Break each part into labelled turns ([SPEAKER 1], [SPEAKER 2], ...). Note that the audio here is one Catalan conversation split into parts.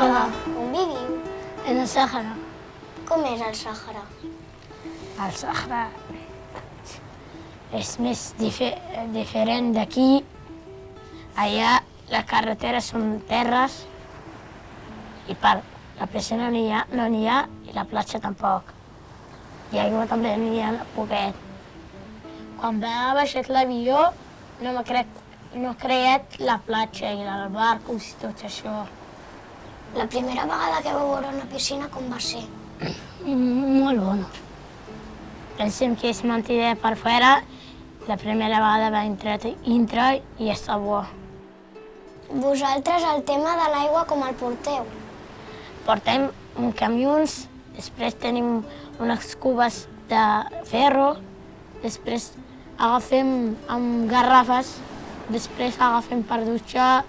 [SPEAKER 1] Hola. On viviu?
[SPEAKER 2] En el Sàhara.
[SPEAKER 1] Com és el Sàhara?
[SPEAKER 2] El Sàhara és més dife diferent d'aquí. Allà les carreteres són terres i per la piscina no n'hi ha, no n'hi ha i la platja tampoc. I aigua també n'hi ha poquet. Quan va baixat l'avió no m'ha crec, no creat la platja i el barcos i tot això.
[SPEAKER 1] La primera vegada que vau veure una piscina, com va ser?
[SPEAKER 2] Mm, Molt bona. Pensem que és mentida per fora. La primera vegada va entrar, entrar i està bo.
[SPEAKER 1] Vosaltres el tema de l'aigua com el porteu?
[SPEAKER 2] Portem camions, després tenim unes cubes de ferro, després agafem amb garrafes, després agafem per dutxar,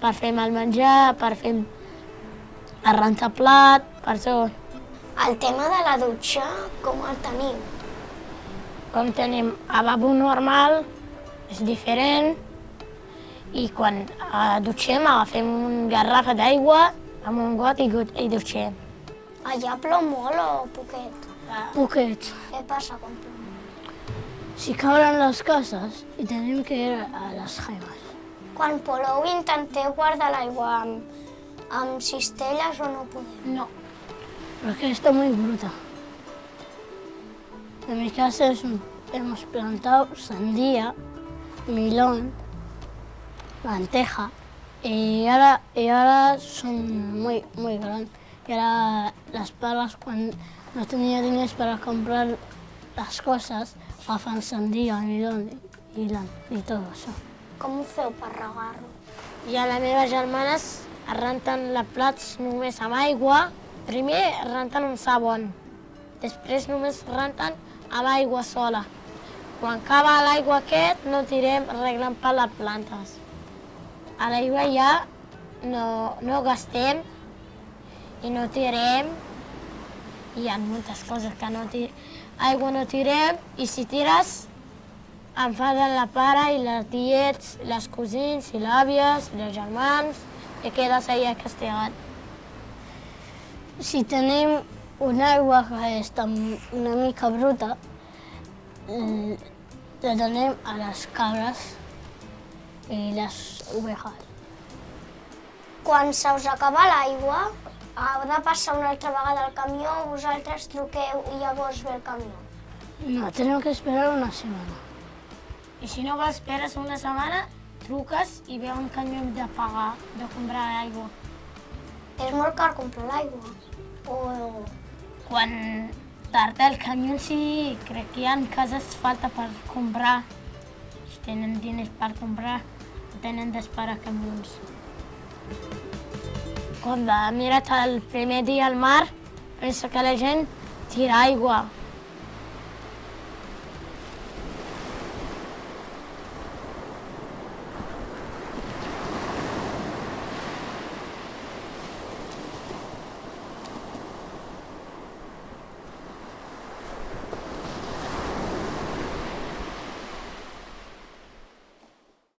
[SPEAKER 2] per fer el menjar, per fer rentar plat, per tot.
[SPEAKER 1] El tema de la dutxa, com el teniu?
[SPEAKER 2] Com tenim lavabo normal, és diferent, i quan eh, dutxem agafem una garrafa d'aigua amb un got i, got- i dutxem.
[SPEAKER 1] Allà plou molt o poquet?
[SPEAKER 2] Poquet.
[SPEAKER 1] Què passa quan plou?
[SPEAKER 2] Si cauran les cases i tenim que ir a les jaimes.
[SPEAKER 1] Quan plou intenteu guardar l'aigua amb, amb cistelles o no podeu?
[SPEAKER 2] No. Porque está muy bruta. En mi casa es un- hemos plantado sandía, milón, lenteja. Y ahora, y ahora son muy, muy grandes. Y ahora las palas, cuando no tenía dinero para comprar las cosas, hacen sandía, milón y, lan- y todo eso.
[SPEAKER 1] Com ho feu per regar-lo?
[SPEAKER 2] I a les meves germanes es renten la plats només amb aigua. Primer renten un sabon, després només renten amb aigua sola. Quan acaba l'aigua aquest, no tirem reglant per les plantes. A l'aigua ja no, no gastem i no tirem. Hi ha moltes coses que no tirem. Aigua no tirem i si tires enfaden la pare i les tiets, les cosins i l'àvies, i els germans, i quedes allà castigat. Si tenim una aigua que està una mica bruta, la donem a les cabres i les ovejas.
[SPEAKER 1] Quan se us acaba l'aigua, heu de passar una altra vegada al camió, vosaltres truqueu i llavors ve el camió.
[SPEAKER 2] No, tenemos que esperar una semana. I si no esperes una setmana, truques i ve un camió de pagar, de comprar aigua.
[SPEAKER 1] És molt car comprar l'aigua. O...
[SPEAKER 2] Quan tarda el camió, sí, crec que hi ha cases falta per comprar. Si tenen diners per comprar, tenen d'esperar camions. Quan va mirar el primer dia al mar, pensa que la gent tira aigua